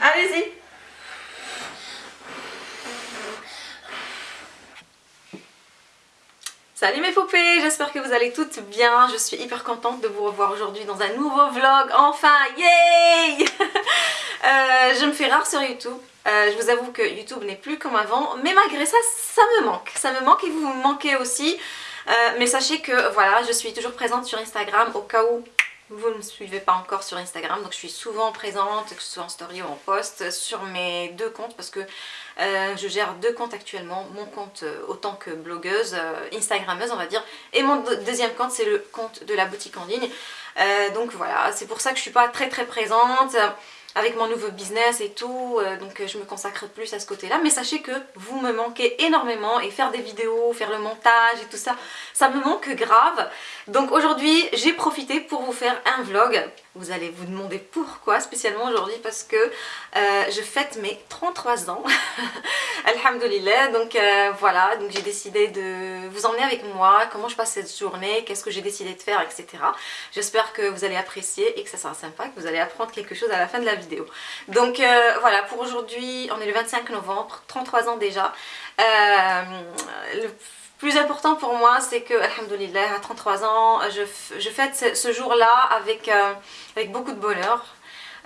Allez-y Salut mes poupées, j'espère que vous allez toutes bien. Je suis hyper contente de vous revoir aujourd'hui dans un nouveau vlog. Enfin, yay euh, Je me fais rare sur YouTube. Euh, je vous avoue que YouTube n'est plus comme avant, mais malgré ça, ça me manque. Ça me manque et vous me manquez aussi. Euh, mais sachez que voilà, je suis toujours présente sur Instagram au cas où vous ne me suivez pas encore sur Instagram donc je suis souvent présente que ce soit en story ou en post sur mes deux comptes parce que euh, je gère deux comptes actuellement. Mon compte euh, autant que blogueuse, euh, instagrammeuse on va dire et mon deuxième compte c'est le compte de la boutique en ligne. Donc voilà c'est pour ça que je suis pas très très présente avec mon nouveau business et tout, euh, donc euh, je me consacre plus à ce côté-là. Mais sachez que vous me manquez énormément et faire des vidéos, faire le montage et tout ça, ça me manque grave. Donc aujourd'hui, j'ai profité pour vous faire un vlog. Vous allez vous demander pourquoi spécialement aujourd'hui parce que euh, je fête mes 33 ans. Alhamdulillah, donc voilà, donc j'ai décidé de vous emmener avec moi, comment je passe cette journée, qu'est-ce que j'ai décidé de faire, etc. J'espère que vous allez apprécier et que ça sera sympa, que vous allez apprendre quelque chose à la fin de la vidéo. Donc euh, voilà, pour aujourd'hui, on est le 25 novembre, 33 ans déjà. Euh, plus important pour moi, c'est que, alhamdoulilah, à 33 ans, je, fête ce, jour-là avec, euh, avec beaucoup de bonheur.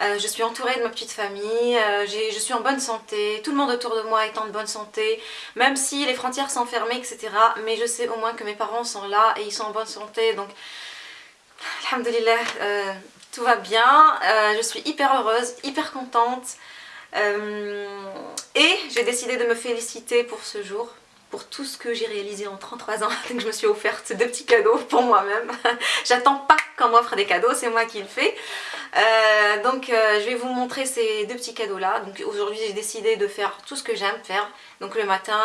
je suis entourée de ma petite famille, je suis en bonne santé, tout le monde autour de moi est en bonne santé, même si les frontières sont fermées, etc. Mais je sais au moins que mes parents sont là et ils sont en bonne santé, donc alhamdoulilah, tout va bien, euh, je suis hyper heureuse, hyper contente euh, et j'ai décidé de me féliciter pour ce jour, pour tout ce que j'ai réalisé en 33 ans, donc je me suis offerte deux petits cadeaux pour moi-même. J'attends pas qu'on m'offre des cadeaux, c'est moi qui le fais. Euh, donc je vais vous montrer ces deux petits cadeaux là. Donc aujourd'hui j'ai décidé de faire tout ce que j'aime faire. Donc le matin,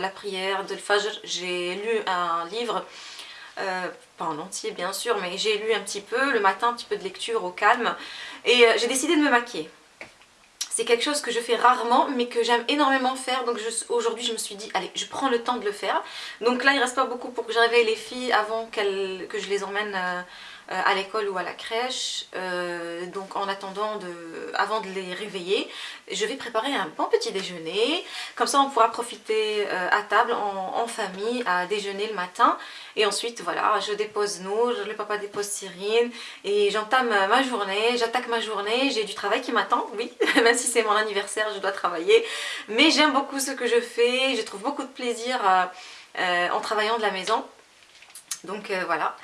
la prière de Fajr, j'ai lu un livre euh, pas en entier bien sûr, mais j'ai lu un petit peu, le matin un petit peu de lecture au calme, et euh, j'ai décidé de me maquiller. C'est quelque chose que je fais rarement, mais que j'aime énormément faire, donc aujourd'hui je me suis dit, allez, je prends le temps de le faire. Donc là il reste pas beaucoup pour que je réveille les filles avant que je les emmène... Euh, à l'école ou à la crèche. Euh, donc en attendant, avant de les réveiller, je vais préparer un bon petit déjeuner. Comme ça on pourra profiter euh, à table en, famille à déjeuner le matin. Et ensuite voilà, je dépose Nour, le papa dépose Cyrine et j'entame ma journée, j'attaque ma journée. J'ai du travail qui m'attend, oui, même si c'est mon anniversaire, je dois travailler. Mais j'aime beaucoup ce que je fais, je trouve beaucoup de plaisir en travaillant de la maison. Donc voilà.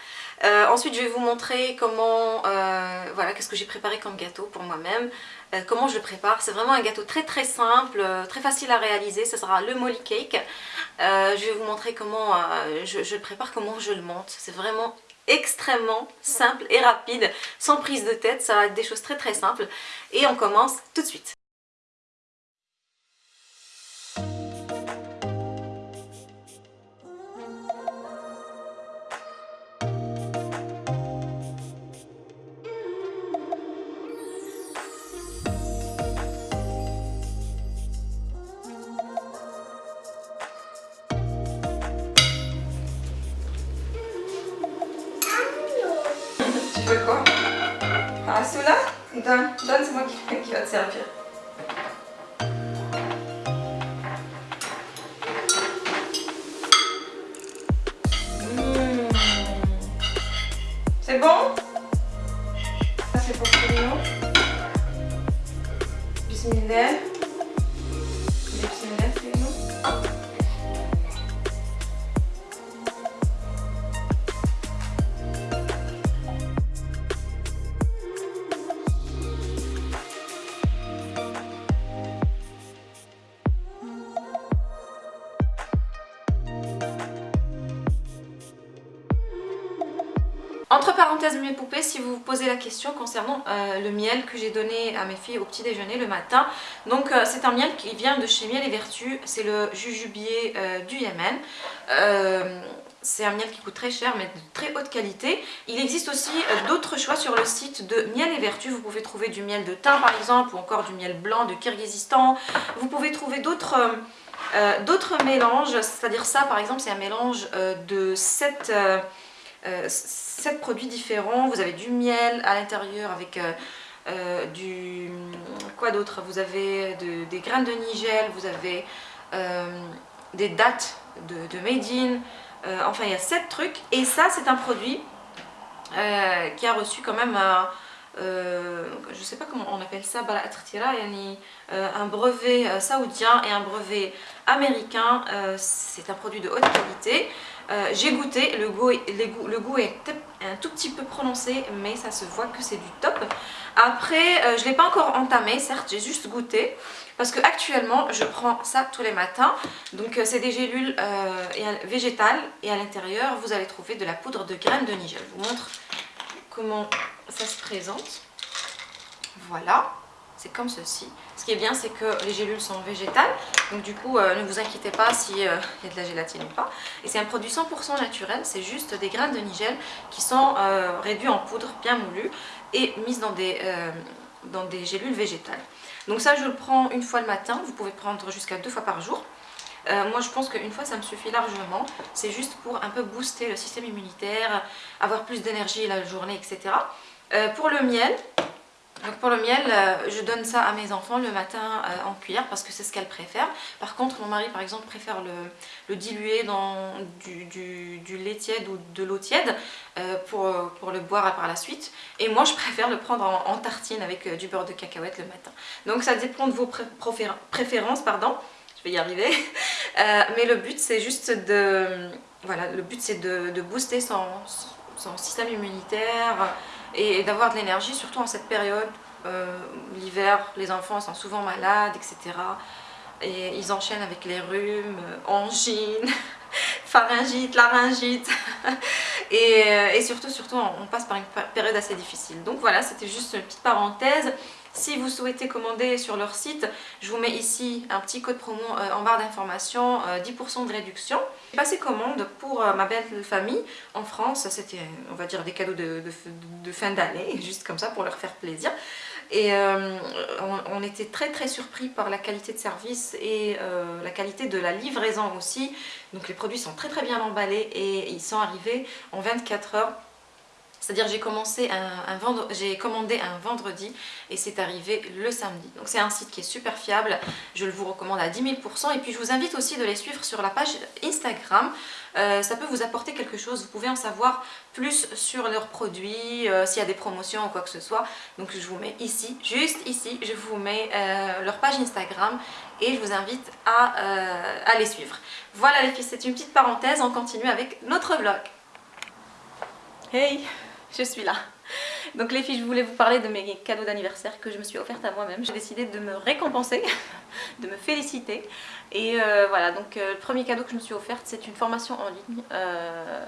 Euh, ensuite, je vais vous montrer comment, euh, voilà, qu'est-ce que j'ai préparé comme gâteau pour moi-même, euh, comment je le prépare. C'est vraiment un gâteau très très simple, très facile à réaliser. Ce sera le molly cake. je vais vous montrer comment je, je, le prépare, comment je le monte. C'est vraiment extrêmement simple et rapide, sans prise de tête. Ça va être des choses très très simples. Et on commence tout de suite. Quoi Ah, ceux-là Donne, donne, c'est moi qui, qui va te Entre parenthèses mes poupées, si vous vous posez la question concernant euh, le miel que j'ai donné à mes filles au petit déjeuner le matin. Donc euh, c'est un miel qui vient de chez Miel et Vertu, c'est le jujubier euh, du Yémen. c'est un miel qui coûte très cher mais de très haute qualité. Il existe aussi d'autres choix sur le site de Miel et Vertu. Vous pouvez trouver du miel de thym par exemple ou encore du miel blanc de Kyrgyzstan. Vous pouvez trouver d'autres... d'autres mélanges, c'est-à-dire ça par exemple c'est un mélange de 7, euh, 7 produits différents. Vous avez du miel à l'intérieur avec euh, du... quoi d'autre? Vous avez des graines de nigel, vous avez des dates de, de Made in, enfin il y a 7 trucs. Et ça c'est un produit qui a reçu quand même euh, je ne sais pas comment on appelle ça, euh, un brevet euh, saoudien et un brevet américain. c'est un produit de haute qualité. J'ai goûté, le goût, est un tout petit peu prononcé, mais ça se voit que c'est du top. Après, je ne l'ai pas encore entamé, certes, j'ai juste goûté. Parce que actuellement, je prends ça tous les matins. Donc, c'est des gélules végétales. Et à l'intérieur, vous allez trouver de la poudre de graines de nigel. Je vous montre comment ça se présente. Voilà, c'est comme ceci. Ce qui est bien, c'est que les gélules sont végétales, donc du coup, euh, ne vous inquiétez pas s'il euh, y a de la gélatine ou pas. Et c'est un produit 100% naturel, c'est juste des graines de nigel qui sont euh, réduits en poudre, bien moulues, et mises dans des, dans des gélules végétales. Donc ça, je le prends une fois le matin, vous pouvez prendre jusqu'à deux fois par jour. Moi je pense qu'une fois ça me suffit largement, c'est juste pour un peu booster le système immunitaire, avoir plus d'énergie la journée, etc. Euh, pour le miel, donc pour le miel, euh, je donne ça à mes enfants le matin euh, en cuillère parce que c'est ce qu'elles préfèrent. Par contre, mon mari par exemple préfère le, diluer dans du, lait tiède ou de l'eau tiède pour, le boire par la suite. Et moi je préfère le prendre en, tartine avec du beurre de cacahuète le matin. Donc ça dépend de vos préférences, pardon. Je vais y arriver. mais le but c'est juste de... Voilà, le but c'est de, booster son, son système immunitaire et d'avoir de l'énergie, surtout en cette période. Euh, l'hiver, les enfants sont souvent malades, etc. Et ils enchaînent avec les rhumes, euh, angines, pharyngite, laryngite. et, euh, et, surtout, surtout, on passe par une période assez difficile. Donc voilà, c'était juste une petite parenthèse. Si vous souhaitez commander sur leur site, je vous mets ici un petit code promo euh, en barre d'information, 10% euh, de réduction. J'ai passé commande pour euh, ma belle famille en France, c'était on va dire des cadeaux de, fin d'année, juste comme ça pour leur faire plaisir. Et on, était très très surpris par la qualité de service et la qualité de la livraison aussi. Donc les produits sont très très bien emballés et ils sont arrivés en 24 heures c'est-à-dire j'ai j'ai commandé un vendredi et c'est arrivé le samedi. Donc c'est un site qui est super fiable, je le vous recommande à 10 000% et puis je vous invite aussi de les suivre sur la page Instagram. Euh, ça peut vous apporter quelque chose, vous pouvez en savoir plus sur leurs produits, euh, s'il y a des promotions ou quoi que ce soit. Donc je vous mets ici, juste ici, je vous mets euh, leur page Instagram et je vous invite à, à les suivre. Voilà les filles, c'est une petite parenthèse, on continue avec notre vlog. Hey je suis là. Donc les filles, je voulais vous parler de mes cadeaux d'anniversaire que je me suis offerte à moi-même. J'ai décidé de me récompenser, de me féliciter. Et euh, voilà, donc euh, le premier cadeau que je me suis offerte, c'est une formation en ligne euh,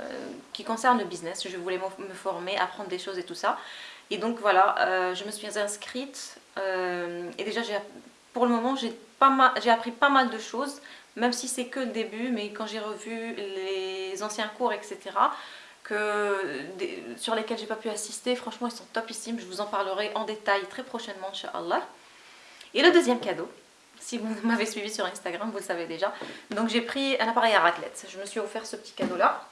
qui concerne le business. Je voulais me former, apprendre des choses et tout ça. Et donc voilà, je me suis inscrite. et déjà, pour le moment, j'ai appris pas mal de choses, même si c'est que le début. Mais quand j'ai revu les anciens cours, etc., que, sur lesquels j'ai pas pu assister. Franchement, ils sont topissimes. Je vous en parlerai en détail très prochainement, Inch'Allah. Et le deuxième cadeau, si vous m'avez suivi sur Instagram, vous le savez déjà. Donc j'ai pris un appareil à raclette. Je me suis offert ce petit cadeau-là.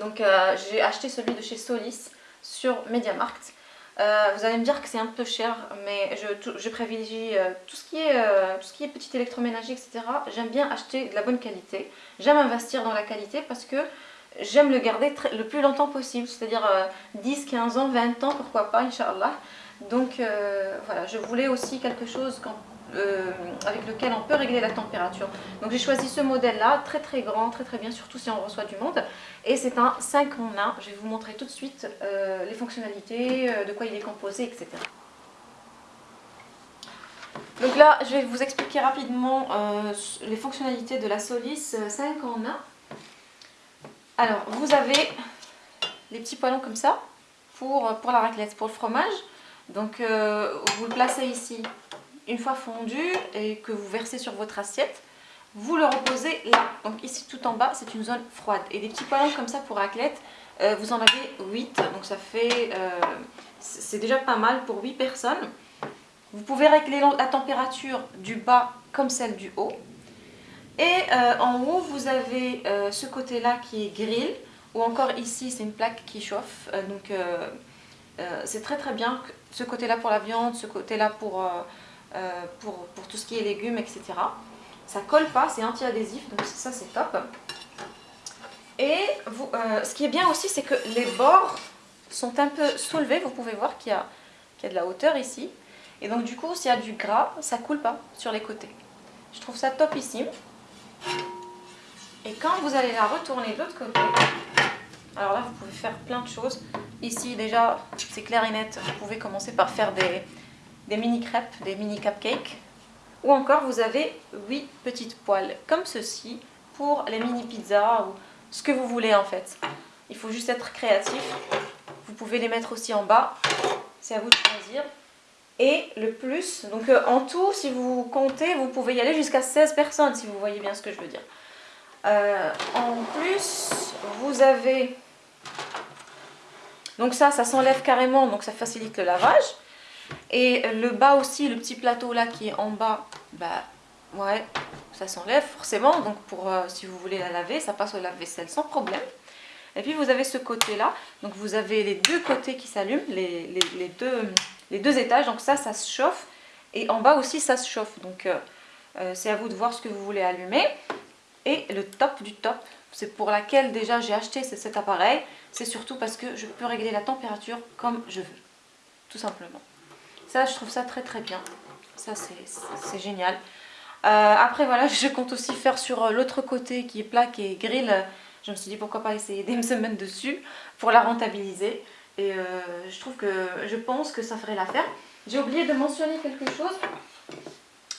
Donc euh, j'ai acheté celui de chez Solis sur MediaMarkt. Euh, vous allez me dire que c'est un peu cher, mais je, je privilégie euh, tout, ce qui est, tout ce qui est petit électroménager, etc. J'aime bien acheter de la bonne qualité. J'aime investir dans la qualité parce que j'aime le garder le plus longtemps possible, c'est-à-dire 10, euh, 15 ans, 20 ans, pourquoi pas, Inch'Allah. Donc euh, voilà, je voulais aussi quelque chose euh, avec lequel on peut régler la température. Donc j'ai choisi ce modèle-là, très très grand, très très bien, surtout si on reçoit du monde. Et c'est un 5 en 1, je vais vous montrer tout de suite les fonctionnalités, de quoi il est composé, etc. Donc là, je vais vous expliquer rapidement les fonctionnalités de la Solis 5 en 1. Alors, vous avez les petits poêlons comme ça pour, la raclette, pour le fromage. Donc, euh, vous le placez ici une fois fondu et que vous versez sur votre assiette. Vous le reposez là. Donc ici tout en bas, c'est une zone froide. Et des petits poêlons comme ça pour raclette, euh, vous en avez 8. Donc ça fait... Euh, c'est déjà pas mal pour 8 personnes. Vous pouvez régler la température du bas comme celle du haut. Et euh, en haut, vous avez euh, ce côté-là qui est grill, ou encore ici, c'est une plaque qui chauffe. Euh, donc c'est très très bien. ce côté-là pour la viande, ce côté-là pour, pour, tout ce qui est légumes, etc. Ça colle pas, c'est anti-adhésif, donc ça c'est top. Et ce qui est bien aussi, c'est que les bords sont un peu soulevés. Vous pouvez voir qu'il y, y, a de la hauteur ici. Et donc du coup, s'il y a du gras, ça coule pas sur les côtés. Je trouve ça topissime. Et quand vous allez la retourner de l'autre côté, alors là vous pouvez faire plein de choses. Ici déjà c'est clair et net, vous pouvez commencer par faire des, des mini crêpes, des mini cupcakes. Ou encore vous avez 8 petites poêles comme ceci pour les mini pizzas ou ce que vous voulez en fait. Il faut juste être créatif. Vous pouvez les mettre aussi en bas, c'est à vous de choisir. Et le plus, donc euh, en tout, si vous comptez, vous pouvez y aller jusqu'à 16 personnes, si vous voyez bien ce que je veux dire. Euh, en plus, vous avez... Donc ça, ça s'enlève carrément, donc ça facilite le lavage. Et le bas aussi, le petit plateau là qui est en bas, bah ouais, ça s'enlève forcément. Donc pour euh, si vous voulez la laver, ça passe au lave-vaisselle sans problème. Et puis vous avez ce côté là, donc vous avez les deux côtés qui s'allument, les, les, deux, les deux étages, donc ça, ça se chauffe. Et en bas aussi, ça se chauffe. Donc euh, c'est à vous de voir ce que vous voulez allumer. Et le top du top, c'est pour laquelle déjà j'ai acheté cet appareil, c'est surtout parce que je peux régler la température comme je veux, tout simplement. Ça, je trouve ça très très bien. Ça, c'est génial. Euh, après, voilà, je compte aussi faire sur euh, l'autre côté qui est plaque et grill. Je me suis dit pourquoi pas essayer de me mettre dessus pour la rentabiliser. Et euh, je trouve que je pense que ça ferait l'affaire. J'ai oublié de mentionner quelque chose.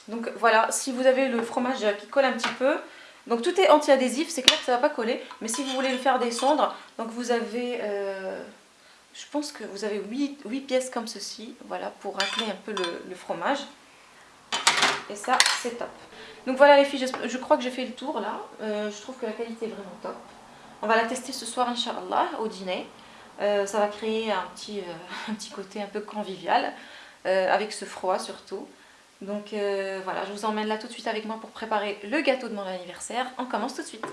Donc voilà, si vous avez le fromage qui colle un petit peu, donc tout est anti-adhésif, c'est clair que ça va pas coller. Mais si vous voulez le faire descendre, donc vous avez, euh, je pense que vous avez 8, pièces comme ceci, voilà, pour racler un peu le, fromage. Et ça, c'est top. Donc voilà les filles, je, crois que j'ai fait le tour là. Euh, je trouve que la qualité est vraiment top. On va la tester ce soir, Inch'Allah, au dîner. Euh, ça va créer un petit, un petit côté un peu convivial, avec ce froid surtout. Donc euh, voilà, je vous emmène là tout de suite avec moi pour préparer le gâteau de mon anniversaire. On commence tout de suite.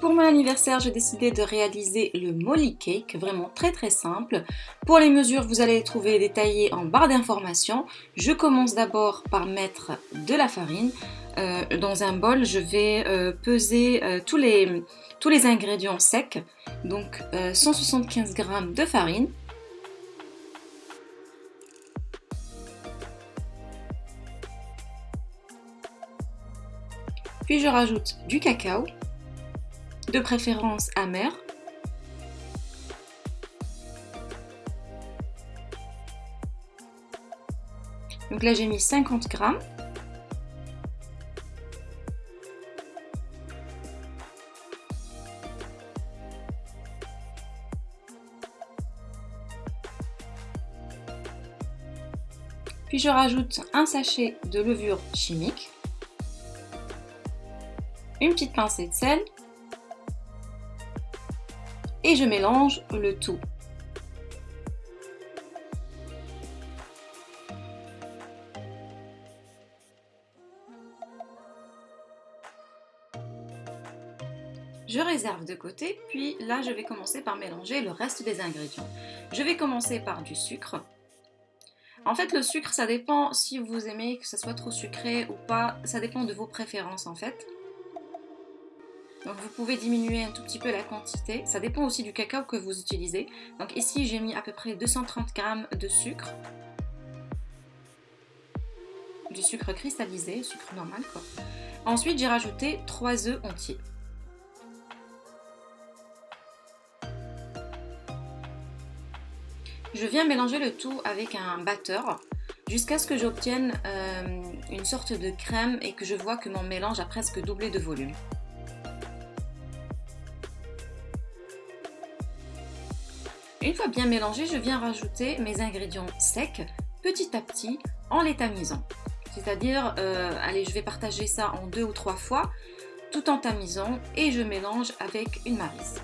Pour mon anniversaire, j'ai décidé de réaliser le molly cake, vraiment très très simple. Pour les mesures, vous allez les trouver détaillées en barre d'informations. Je commence d'abord par mettre de la farine. Euh, dans un bol, je vais euh, peser tous, les, tous les ingrédients secs. Donc 175 g de farine, Puis je rajoute du cacao, de préférence amer. Donc là j'ai mis 50 grammes. Puis je rajoute un sachet de levure chimique une petite pincée de sel et je mélange le tout. Je réserve de côté, puis là je vais commencer par mélanger le reste des ingrédients. Je vais commencer par du sucre. En fait le sucre ça dépend si vous aimez que ça soit trop sucré ou pas, ça dépend de vos préférences en fait. Donc vous pouvez diminuer un tout petit peu la quantité. Ça dépend aussi du cacao que vous utilisez. Donc ici j'ai mis à peu près 230 g de sucre. Du sucre cristallisé, sucre normal quoi. Ensuite j'ai rajouté 3 œufs entiers. Je viens mélanger le tout avec un batteur jusqu'à ce que j'obtienne euh, une sorte de crème et que je vois que mon mélange a presque doublé de volume. Une fois bien mélangé, je viens rajouter mes ingrédients secs petit à petit en les tamisant. C'est-à-dire, euh, allez, je vais partager ça en deux ou trois fois tout en tamisant et je mélange avec une marise.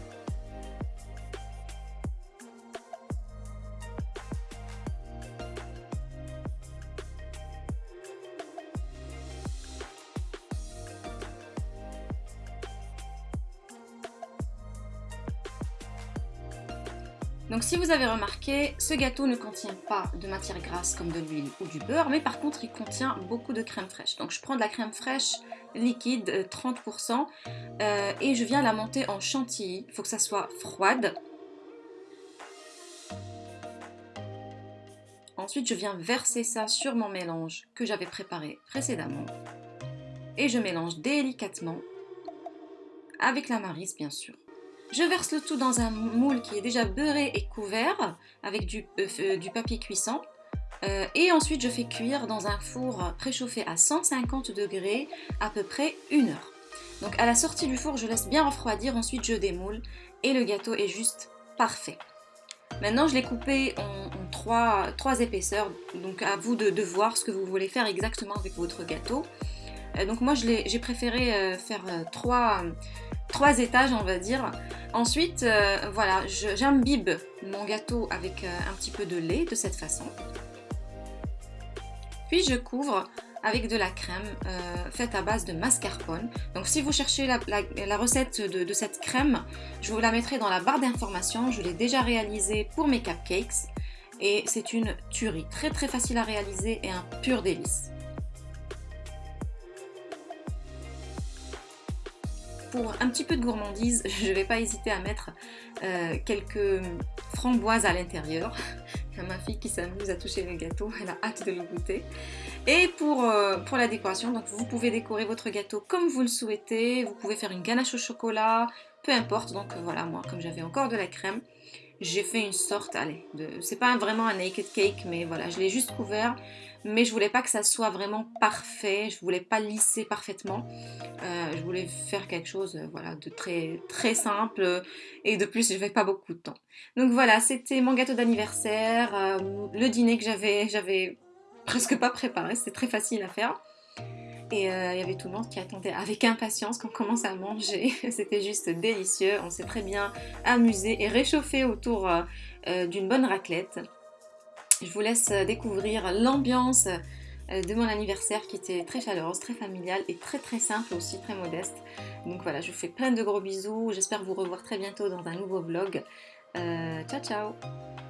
Donc si vous avez remarqué, ce gâteau ne contient pas de matière grasse comme de l'huile ou du beurre, mais par contre il contient beaucoup de crème fraîche. Donc je prends de la crème fraîche liquide, 30%, euh, euh, et je viens la monter en chantilly. Il faut que ça soit froide. Ensuite, je viens verser ça sur mon mélange que j'avais préparé précédemment. Et je mélange délicatement avec la marise, bien sûr. Je verse le tout dans un moule qui est déjà beurré et couvert avec du, euh, euh, papier cuisson. Euh, et ensuite, je fais cuire dans un four préchauffé à 150 degrés à peu près une heure. Donc à la sortie du four, je laisse bien refroidir, ensuite je démoule et le gâteau est juste parfait. Maintenant, je l'ai coupé en, trois, épaisseurs, donc à vous de, voir ce que vous voulez faire exactement avec votre gâteau. donc moi, j'ai préféré faire trois étages on va dire. Ensuite, euh, voilà, j'imbibe mon gâteau avec euh, un petit peu de lait de cette façon. Puis je couvre avec de la crème euh, faite à base de mascarpone. Donc si vous cherchez la, recette de, de, cette crème, je vous la mettrai dans la barre d'informations. Je l'ai déjà réalisée pour mes cupcakes. Et c'est une tuerie, très très facile à réaliser et un pur délice. Pour un petit peu de gourmandise, je ne vais pas hésiter à mettre euh, quelques framboises à l'intérieur. Ma fille qui s'amuse à toucher le gâteau, elle a hâte de le goûter. Et pour, euh, pour la décoration, donc vous pouvez décorer votre gâteau comme vous le souhaitez. Vous pouvez faire une ganache au chocolat, peu importe. Donc voilà, moi, comme j'avais encore de la crème, j'ai fait une sorte, allez, de, c'est pas vraiment un naked cake, mais voilà, je l'ai juste couvert mais je voulais pas que ça soit vraiment parfait, je voulais pas lisser parfaitement, euh, je voulais faire quelque chose euh, voilà, de très, très simple et de plus je n'avais pas beaucoup de temps. Donc voilà, c'était mon gâteau d'anniversaire, euh, le dîner que j'avais presque pas préparé, c'était très facile à faire. Et il y avait tout le monde qui attendait avec impatience qu'on commence à manger. C'était juste délicieux. On s'est très bien amusé et réchauffé autour d'une bonne raclette. Je vous laisse euh, découvrir l'ambiance euh, de mon anniversaire qui était très chaleureuse, très familiale et très très simple aussi, très modeste. Donc voilà, je vous fais plein de gros bisous. J'espère vous revoir très bientôt dans un nouveau vlog. Euh, ciao ciao